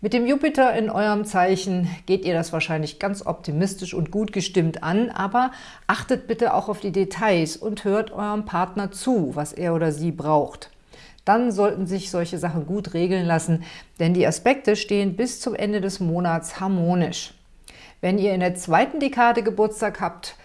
Mit dem Jupiter in eurem Zeichen geht ihr das wahrscheinlich ganz optimistisch und gut gestimmt an, aber achtet bitte auch auf die Details und hört eurem Partner zu, was er oder sie braucht. Dann sollten sich solche Sachen gut regeln lassen, denn die Aspekte stehen bis zum Ende des Monats harmonisch. Wenn ihr in der zweiten Dekade Geburtstag habt,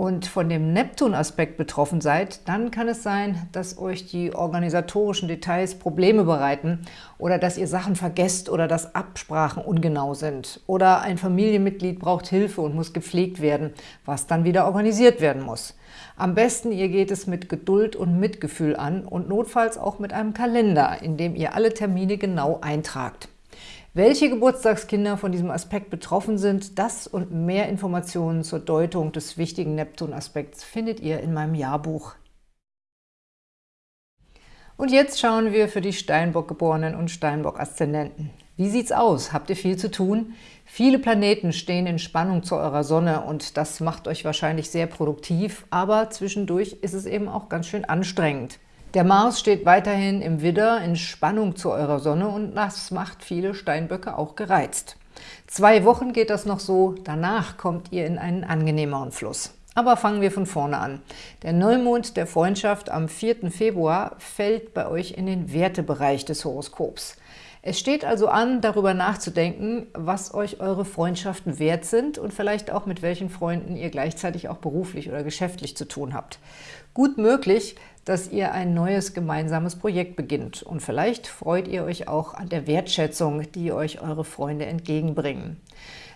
und von dem Neptun-Aspekt betroffen seid, dann kann es sein, dass euch die organisatorischen Details Probleme bereiten oder dass ihr Sachen vergesst oder dass Absprachen ungenau sind oder ein Familienmitglied braucht Hilfe und muss gepflegt werden, was dann wieder organisiert werden muss. Am besten ihr geht es mit Geduld und Mitgefühl an und notfalls auch mit einem Kalender, in dem ihr alle Termine genau eintragt. Welche Geburtstagskinder von diesem Aspekt betroffen sind, das und mehr Informationen zur Deutung des wichtigen Neptun-Aspekts findet ihr in meinem Jahrbuch. Und jetzt schauen wir für die Steinbock-Geborenen und Steinbock-Aszendenten. Wie sieht's aus? Habt ihr viel zu tun? Viele Planeten stehen in Spannung zu eurer Sonne und das macht euch wahrscheinlich sehr produktiv, aber zwischendurch ist es eben auch ganz schön anstrengend. Der Mars steht weiterhin im Widder in Spannung zu eurer Sonne und das macht viele Steinböcke auch gereizt. Zwei Wochen geht das noch so, danach kommt ihr in einen angenehmeren Fluss. Aber fangen wir von vorne an. Der Neumond der Freundschaft am 4. Februar fällt bei euch in den Wertebereich des Horoskops. Es steht also an, darüber nachzudenken, was euch eure Freundschaften wert sind und vielleicht auch mit welchen Freunden ihr gleichzeitig auch beruflich oder geschäftlich zu tun habt. Gut möglich, dass ihr ein neues gemeinsames Projekt beginnt und vielleicht freut ihr euch auch an der Wertschätzung, die euch eure Freunde entgegenbringen.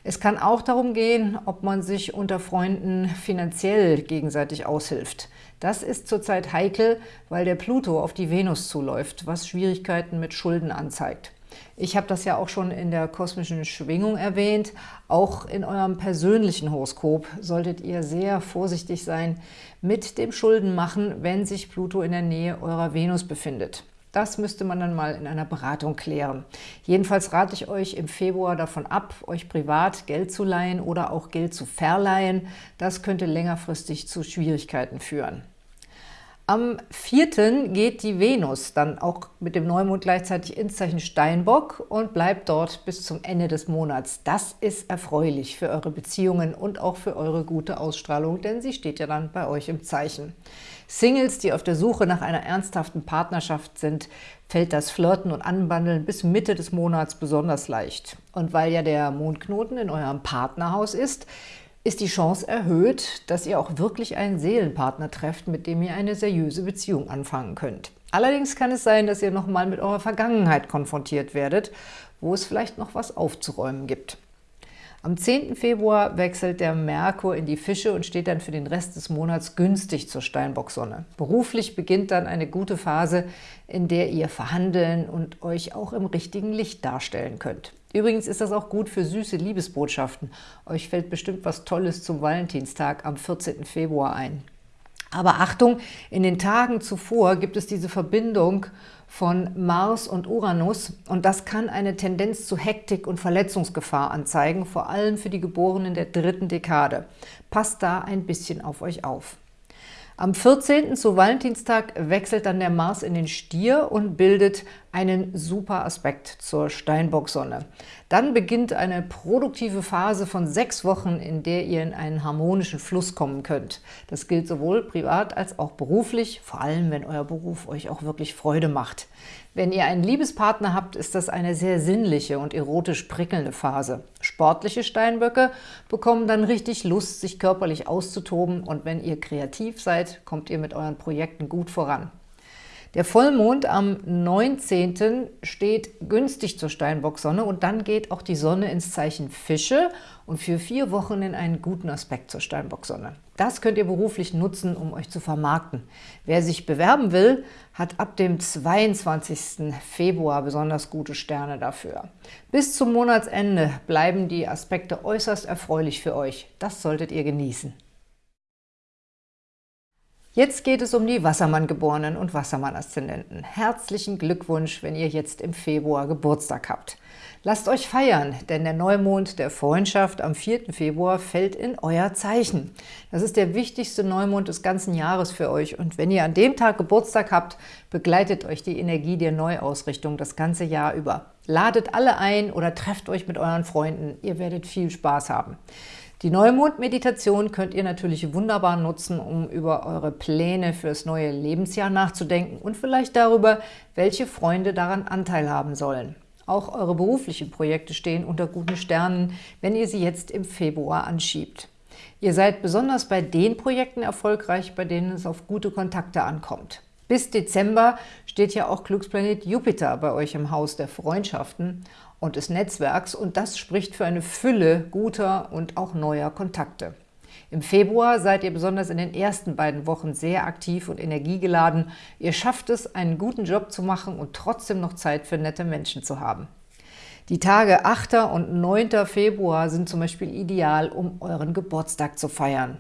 Es kann auch darum gehen, ob man sich unter Freunden finanziell gegenseitig aushilft. Das ist zurzeit heikel, weil der Pluto auf die Venus zuläuft, was Schwierigkeiten mit Schulden anzeigt. Ich habe das ja auch schon in der kosmischen Schwingung erwähnt. Auch in eurem persönlichen Horoskop solltet ihr sehr vorsichtig sein mit dem Schuldenmachen, wenn sich Pluto in der Nähe eurer Venus befindet. Das müsste man dann mal in einer Beratung klären. Jedenfalls rate ich euch im Februar davon ab, euch privat Geld zu leihen oder auch Geld zu verleihen. Das könnte längerfristig zu Schwierigkeiten führen. Am 4. geht die Venus dann auch mit dem Neumond gleichzeitig ins Zeichen Steinbock und bleibt dort bis zum Ende des Monats. Das ist erfreulich für eure Beziehungen und auch für eure gute Ausstrahlung, denn sie steht ja dann bei euch im Zeichen. Singles, die auf der Suche nach einer ernsthaften Partnerschaft sind, fällt das Flirten und Anbandeln bis Mitte des Monats besonders leicht. Und weil ja der Mondknoten in eurem Partnerhaus ist, ist die Chance erhöht, dass ihr auch wirklich einen Seelenpartner trefft, mit dem ihr eine seriöse Beziehung anfangen könnt. Allerdings kann es sein, dass ihr nochmal mit eurer Vergangenheit konfrontiert werdet, wo es vielleicht noch was aufzuräumen gibt. Am 10. Februar wechselt der Merkur in die Fische und steht dann für den Rest des Monats günstig zur Steinbocksonne. Beruflich beginnt dann eine gute Phase, in der ihr verhandeln und euch auch im richtigen Licht darstellen könnt. Übrigens ist das auch gut für süße Liebesbotschaften. Euch fällt bestimmt was Tolles zum Valentinstag am 14. Februar ein. Aber Achtung, in den Tagen zuvor gibt es diese Verbindung von Mars und Uranus und das kann eine Tendenz zu Hektik und Verletzungsgefahr anzeigen, vor allem für die Geborenen der dritten Dekade. Passt da ein bisschen auf euch auf. Am 14. zu Valentinstag wechselt dann der Mars in den Stier und bildet einen super Aspekt zur Steinbocksonne. Dann beginnt eine produktive Phase von sechs Wochen, in der ihr in einen harmonischen Fluss kommen könnt. Das gilt sowohl privat als auch beruflich, vor allem wenn euer Beruf euch auch wirklich Freude macht. Wenn ihr einen Liebespartner habt, ist das eine sehr sinnliche und erotisch prickelnde Phase. Sportliche Steinböcke bekommen dann richtig Lust, sich körperlich auszutoben und wenn ihr kreativ seid, kommt ihr mit euren Projekten gut voran. Der Vollmond am 19. steht günstig zur Steinbocksonne und dann geht auch die Sonne ins Zeichen Fische und für vier Wochen in einen guten Aspekt zur Steinbocksonne. Das könnt ihr beruflich nutzen, um euch zu vermarkten. Wer sich bewerben will, hat ab dem 22. Februar besonders gute Sterne dafür. Bis zum Monatsende bleiben die Aspekte äußerst erfreulich für euch. Das solltet ihr genießen. Jetzt geht es um die Wassermann-Geborenen und Wassermann-Aszendenten. Herzlichen Glückwunsch, wenn ihr jetzt im Februar Geburtstag habt. Lasst euch feiern, denn der Neumond der Freundschaft am 4. Februar fällt in euer Zeichen. Das ist der wichtigste Neumond des ganzen Jahres für euch und wenn ihr an dem Tag Geburtstag habt, begleitet euch die Energie der Neuausrichtung das ganze Jahr über. Ladet alle ein oder trefft euch mit euren Freunden, ihr werdet viel Spaß haben. Die Neumond-Meditation könnt ihr natürlich wunderbar nutzen, um über eure Pläne fürs neue Lebensjahr nachzudenken und vielleicht darüber, welche Freunde daran Anteil haben sollen. Auch eure beruflichen Projekte stehen unter guten Sternen, wenn ihr sie jetzt im Februar anschiebt. Ihr seid besonders bei den Projekten erfolgreich, bei denen es auf gute Kontakte ankommt. Bis Dezember steht ja auch Glücksplanet Jupiter bei euch im Haus der Freundschaften und des Netzwerks und das spricht für eine Fülle guter und auch neuer Kontakte. Im Februar seid ihr besonders in den ersten beiden Wochen sehr aktiv und energiegeladen. Ihr schafft es, einen guten Job zu machen und trotzdem noch Zeit für nette Menschen zu haben. Die Tage 8. und 9. Februar sind zum Beispiel ideal, um euren Geburtstag zu feiern.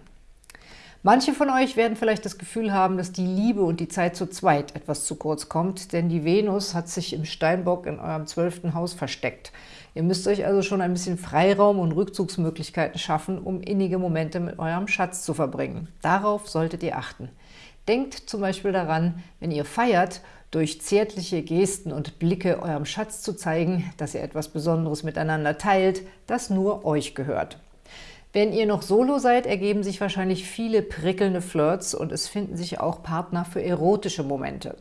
Manche von euch werden vielleicht das Gefühl haben, dass die Liebe und die Zeit zu zweit etwas zu kurz kommt, denn die Venus hat sich im Steinbock in eurem zwölften Haus versteckt. Ihr müsst euch also schon ein bisschen Freiraum und Rückzugsmöglichkeiten schaffen, um innige Momente mit eurem Schatz zu verbringen. Darauf solltet ihr achten. Denkt zum Beispiel daran, wenn ihr feiert, durch zärtliche Gesten und Blicke eurem Schatz zu zeigen, dass ihr etwas Besonderes miteinander teilt, das nur euch gehört. Wenn ihr noch solo seid, ergeben sich wahrscheinlich viele prickelnde Flirts und es finden sich auch Partner für erotische Momente.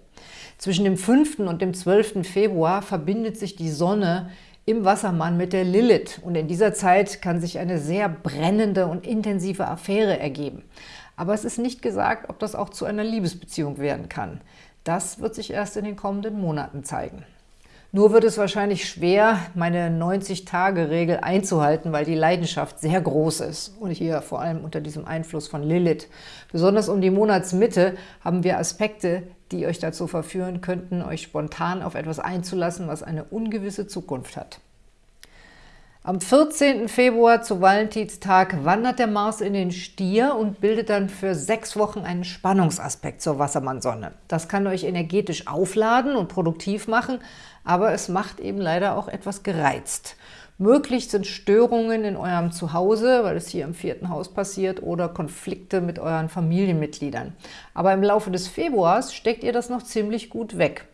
Zwischen dem 5. und dem 12. Februar verbindet sich die Sonne im Wassermann mit der Lilith und in dieser Zeit kann sich eine sehr brennende und intensive Affäre ergeben. Aber es ist nicht gesagt, ob das auch zu einer Liebesbeziehung werden kann. Das wird sich erst in den kommenden Monaten zeigen. Nur wird es wahrscheinlich schwer, meine 90-Tage-Regel einzuhalten, weil die Leidenschaft sehr groß ist und hier vor allem unter diesem Einfluss von Lilith. Besonders um die Monatsmitte haben wir Aspekte, die euch dazu verführen könnten, euch spontan auf etwas einzulassen, was eine ungewisse Zukunft hat. Am 14. Februar zu Valentinstag wandert der Mars in den Stier und bildet dann für sechs Wochen einen Spannungsaspekt zur Wassermannsonne. Das kann euch energetisch aufladen und produktiv machen, aber es macht eben leider auch etwas gereizt. Möglich sind Störungen in eurem Zuhause, weil es hier im vierten Haus passiert, oder Konflikte mit euren Familienmitgliedern. Aber im Laufe des Februars steckt ihr das noch ziemlich gut weg.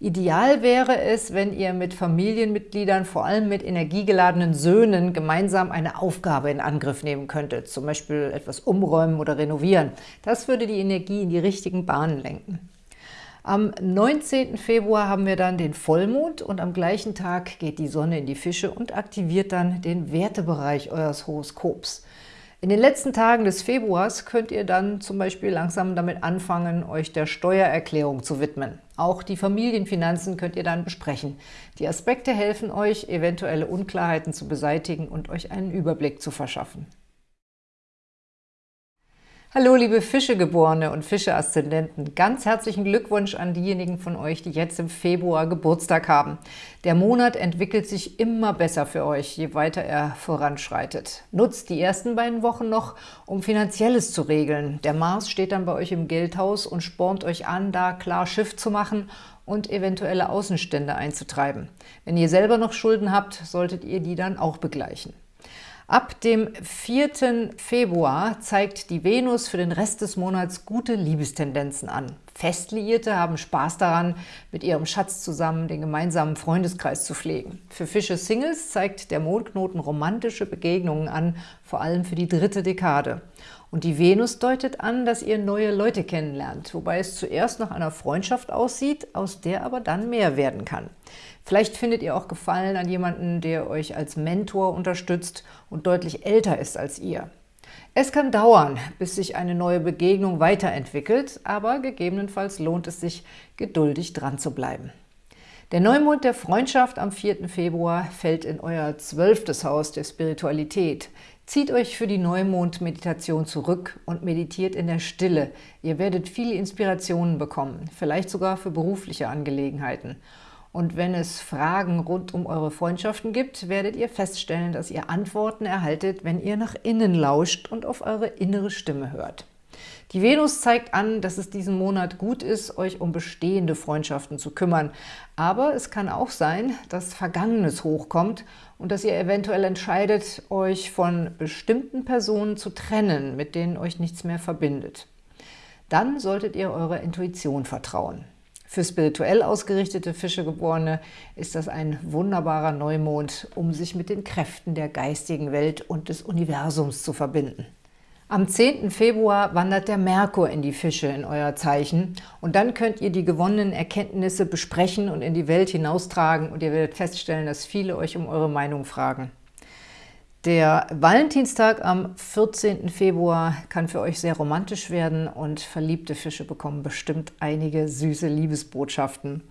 Ideal wäre es, wenn ihr mit Familienmitgliedern, vor allem mit energiegeladenen Söhnen, gemeinsam eine Aufgabe in Angriff nehmen könntet, zum Beispiel etwas umräumen oder renovieren. Das würde die Energie in die richtigen Bahnen lenken. Am 19. Februar haben wir dann den Vollmond und am gleichen Tag geht die Sonne in die Fische und aktiviert dann den Wertebereich eures Horoskops. In den letzten Tagen des Februars könnt ihr dann zum Beispiel langsam damit anfangen, euch der Steuererklärung zu widmen. Auch die Familienfinanzen könnt ihr dann besprechen. Die Aspekte helfen euch, eventuelle Unklarheiten zu beseitigen und euch einen Überblick zu verschaffen. Hallo liebe Fischegeborene und Fische-Aszendenten, ganz herzlichen Glückwunsch an diejenigen von euch, die jetzt im Februar Geburtstag haben. Der Monat entwickelt sich immer besser für euch, je weiter er voranschreitet. Nutzt die ersten beiden Wochen noch, um Finanzielles zu regeln. Der Mars steht dann bei euch im Geldhaus und spornt euch an, da klar Schiff zu machen und eventuelle Außenstände einzutreiben. Wenn ihr selber noch Schulden habt, solltet ihr die dann auch begleichen. Ab dem 4. Februar zeigt die Venus für den Rest des Monats gute Liebestendenzen an. Festliierte haben Spaß daran, mit ihrem Schatz zusammen den gemeinsamen Freundeskreis zu pflegen. Für Fische-Singles zeigt der Mondknoten romantische Begegnungen an, vor allem für die dritte Dekade. Und die Venus deutet an, dass ihr neue Leute kennenlernt, wobei es zuerst nach einer Freundschaft aussieht, aus der aber dann mehr werden kann. Vielleicht findet ihr auch Gefallen an jemanden, der euch als Mentor unterstützt und deutlich älter ist als ihr. Es kann dauern, bis sich eine neue Begegnung weiterentwickelt, aber gegebenenfalls lohnt es sich, geduldig dran zu bleiben. Der Neumond der Freundschaft am 4. Februar fällt in euer zwölftes Haus der Spiritualität. Zieht euch für die Neumond-Meditation zurück und meditiert in der Stille. Ihr werdet viele Inspirationen bekommen, vielleicht sogar für berufliche Angelegenheiten. Und wenn es Fragen rund um eure Freundschaften gibt, werdet ihr feststellen, dass ihr Antworten erhaltet, wenn ihr nach innen lauscht und auf eure innere Stimme hört. Die Venus zeigt an, dass es diesen Monat gut ist, euch um bestehende Freundschaften zu kümmern. Aber es kann auch sein, dass Vergangenes hochkommt und dass ihr eventuell entscheidet, euch von bestimmten Personen zu trennen, mit denen euch nichts mehr verbindet. Dann solltet ihr eurer Intuition vertrauen. Für spirituell ausgerichtete Fischegeborene ist das ein wunderbarer Neumond, um sich mit den Kräften der geistigen Welt und des Universums zu verbinden. Am 10. Februar wandert der Merkur in die Fische in euer Zeichen und dann könnt ihr die gewonnenen Erkenntnisse besprechen und in die Welt hinaustragen und ihr werdet feststellen, dass viele euch um eure Meinung fragen. Der Valentinstag am 14. Februar kann für euch sehr romantisch werden und verliebte Fische bekommen bestimmt einige süße Liebesbotschaften.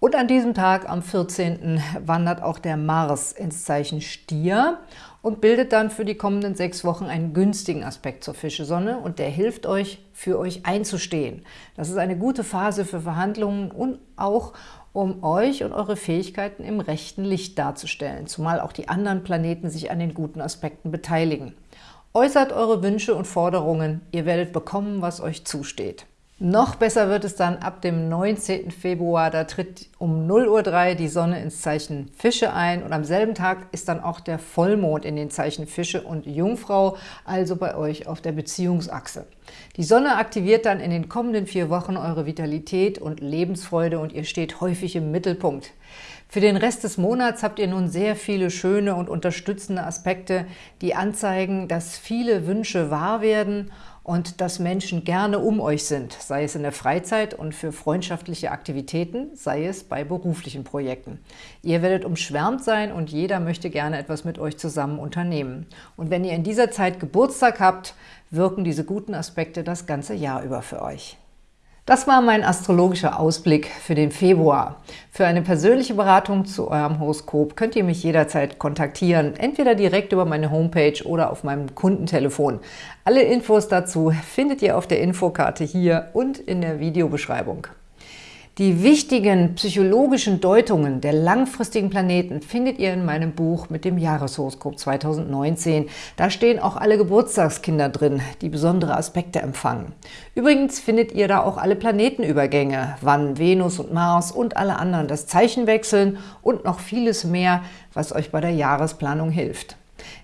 Und an diesem Tag, am 14., wandert auch der Mars ins Zeichen Stier und bildet dann für die kommenden sechs Wochen einen günstigen Aspekt zur Fischesonne und der hilft euch, für euch einzustehen. Das ist eine gute Phase für Verhandlungen und auch um euch und eure Fähigkeiten im rechten Licht darzustellen, zumal auch die anderen Planeten sich an den guten Aspekten beteiligen. Äußert eure Wünsche und Forderungen, ihr werdet bekommen, was euch zusteht. Noch besser wird es dann ab dem 19. Februar, da tritt um 0.03 Uhr die Sonne ins Zeichen Fische ein und am selben Tag ist dann auch der Vollmond in den Zeichen Fische und Jungfrau, also bei euch auf der Beziehungsachse. Die Sonne aktiviert dann in den kommenden vier Wochen eure Vitalität und Lebensfreude und ihr steht häufig im Mittelpunkt. Für den Rest des Monats habt ihr nun sehr viele schöne und unterstützende Aspekte, die anzeigen, dass viele Wünsche wahr werden und dass Menschen gerne um euch sind, sei es in der Freizeit und für freundschaftliche Aktivitäten, sei es bei beruflichen Projekten. Ihr werdet umschwärmt sein und jeder möchte gerne etwas mit euch zusammen unternehmen. Und wenn ihr in dieser Zeit Geburtstag habt, wirken diese guten Aspekte das ganze Jahr über für euch. Das war mein astrologischer Ausblick für den Februar. Für eine persönliche Beratung zu eurem Horoskop könnt ihr mich jederzeit kontaktieren, entweder direkt über meine Homepage oder auf meinem Kundentelefon. Alle Infos dazu findet ihr auf der Infokarte hier und in der Videobeschreibung. Die wichtigen psychologischen Deutungen der langfristigen Planeten findet ihr in meinem Buch mit dem Jahreshoroskop 2019. Da stehen auch alle Geburtstagskinder drin, die besondere Aspekte empfangen. Übrigens findet ihr da auch alle Planetenübergänge, wann Venus und Mars und alle anderen das Zeichen wechseln und noch vieles mehr, was euch bei der Jahresplanung hilft.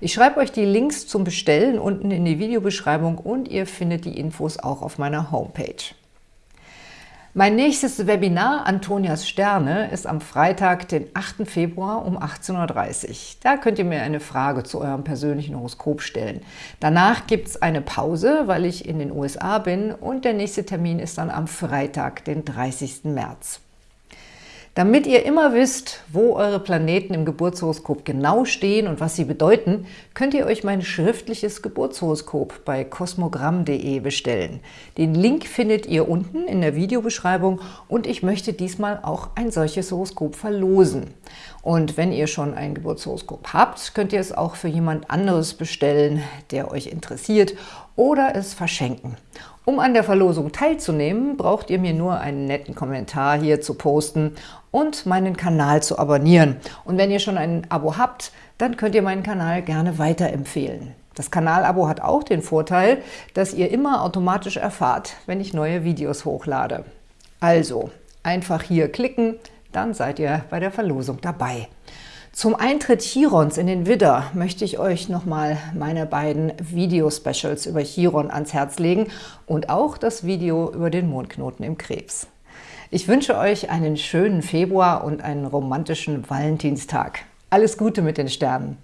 Ich schreibe euch die Links zum Bestellen unten in die Videobeschreibung und ihr findet die Infos auch auf meiner Homepage. Mein nächstes Webinar Antonias Sterne ist am Freitag, den 8. Februar um 18.30 Uhr. Da könnt ihr mir eine Frage zu eurem persönlichen Horoskop stellen. Danach gibt es eine Pause, weil ich in den USA bin und der nächste Termin ist dann am Freitag, den 30. März. Damit ihr immer wisst, wo eure Planeten im Geburtshoroskop genau stehen und was sie bedeuten, könnt ihr euch mein schriftliches Geburtshoroskop bei kosmogramm.de bestellen. Den Link findet ihr unten in der Videobeschreibung und ich möchte diesmal auch ein solches Horoskop verlosen. Und wenn ihr schon ein Geburtshoroskop habt, könnt ihr es auch für jemand anderes bestellen, der euch interessiert oder es verschenken. Um an der Verlosung teilzunehmen, braucht ihr mir nur einen netten Kommentar hier zu posten und meinen Kanal zu abonnieren. Und wenn ihr schon ein Abo habt, dann könnt ihr meinen Kanal gerne weiterempfehlen. Das Kanalabo hat auch den Vorteil, dass ihr immer automatisch erfahrt, wenn ich neue Videos hochlade. Also, einfach hier klicken, dann seid ihr bei der Verlosung dabei. Zum Eintritt Chirons in den Widder möchte ich euch nochmal meine beiden Video-Specials über Chiron ans Herz legen und auch das Video über den Mondknoten im Krebs. Ich wünsche euch einen schönen Februar und einen romantischen Valentinstag. Alles Gute mit den Sternen!